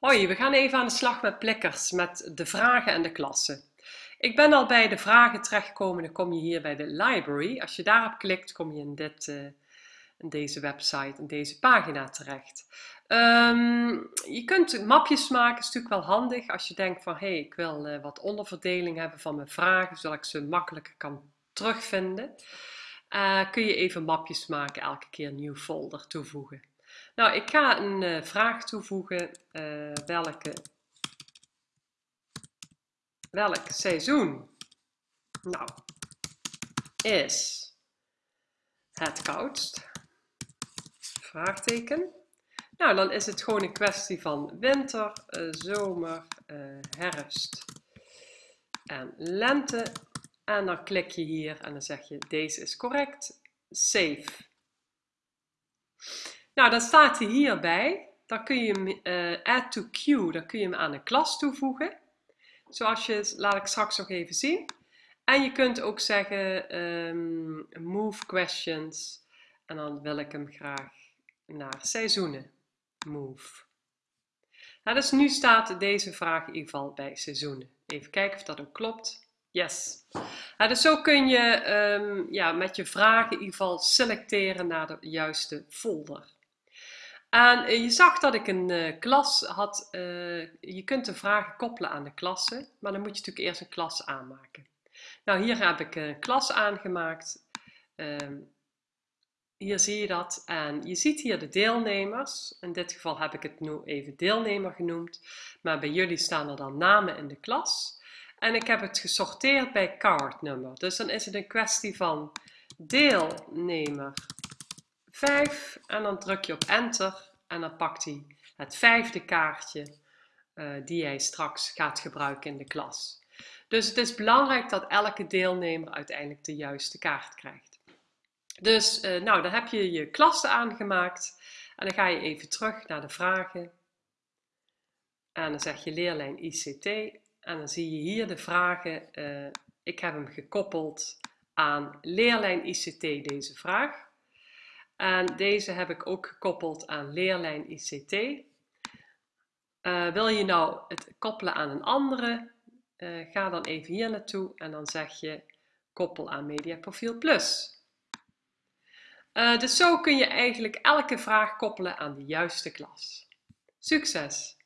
Hoi, we gaan even aan de slag met plikkers, met de vragen en de klassen. Ik ben al bij de vragen terechtgekomen, dan kom je hier bij de library. Als je daarop klikt, kom je in, dit, in deze website, in deze pagina terecht. Um, je kunt mapjes maken, is natuurlijk wel handig als je denkt van hé, hey, ik wil uh, wat onderverdeling hebben van mijn vragen, zodat ik ze makkelijker kan terugvinden. Uh, kun je even mapjes maken, elke keer een nieuw folder toevoegen. Nou, ik ga een uh, vraag toevoegen. Uh, welke, welk seizoen nou, is het koudst? Vraagteken. Nou, dan is het gewoon een kwestie van winter, uh, zomer, herfst en lente. En dan klik je hier en dan zeg je deze is correct. Save. Nou, dan staat hij hierbij. Dan kun je hem uh, add to queue, dan kun je hem aan een klas toevoegen. Zoals je, laat ik straks nog even zien. En je kunt ook zeggen um, move questions. En dan wil ik hem graag naar seizoenen move. Nou, dus nu staat deze vraag in ieder geval bij seizoenen. Even kijken of dat ook klopt. Yes. Nou, dus zo kun je um, ja, met je vragen in ieder geval selecteren naar de juiste folder. En eh, je zag dat ik een uh, klas had. Uh, je kunt de vragen koppelen aan de klassen, maar dan moet je natuurlijk eerst een klas aanmaken. Nou, hier heb ik een klas aangemaakt. Uh, hier zie je dat. En je ziet hier de deelnemers. In dit geval heb ik het nu even deelnemer genoemd. Maar bij jullie staan er dan namen in de klas. En ik heb het gesorteerd bij cardnummer. Dus dan is het een kwestie van deelnemer 5 en dan druk je op enter en dan pakt hij het vijfde kaartje uh, die hij straks gaat gebruiken in de klas. Dus het is belangrijk dat elke deelnemer uiteindelijk de juiste kaart krijgt. Dus uh, nou, dan heb je je klassen aangemaakt en dan ga je even terug naar de vragen. En dan zeg je leerlijn ICT en dan zie je hier de vragen. Uh, ik heb hem gekoppeld aan leerlijn ICT deze vraag. En deze heb ik ook gekoppeld aan leerlijn ICT. Eh, wil je nou het koppelen aan een andere, uh, ga dan even hier naartoe en dan zeg je koppel aan Mediaprofiel Plus. Uh, dus zo kun je eigenlijk elke vraag koppelen aan de juiste klas. Succes!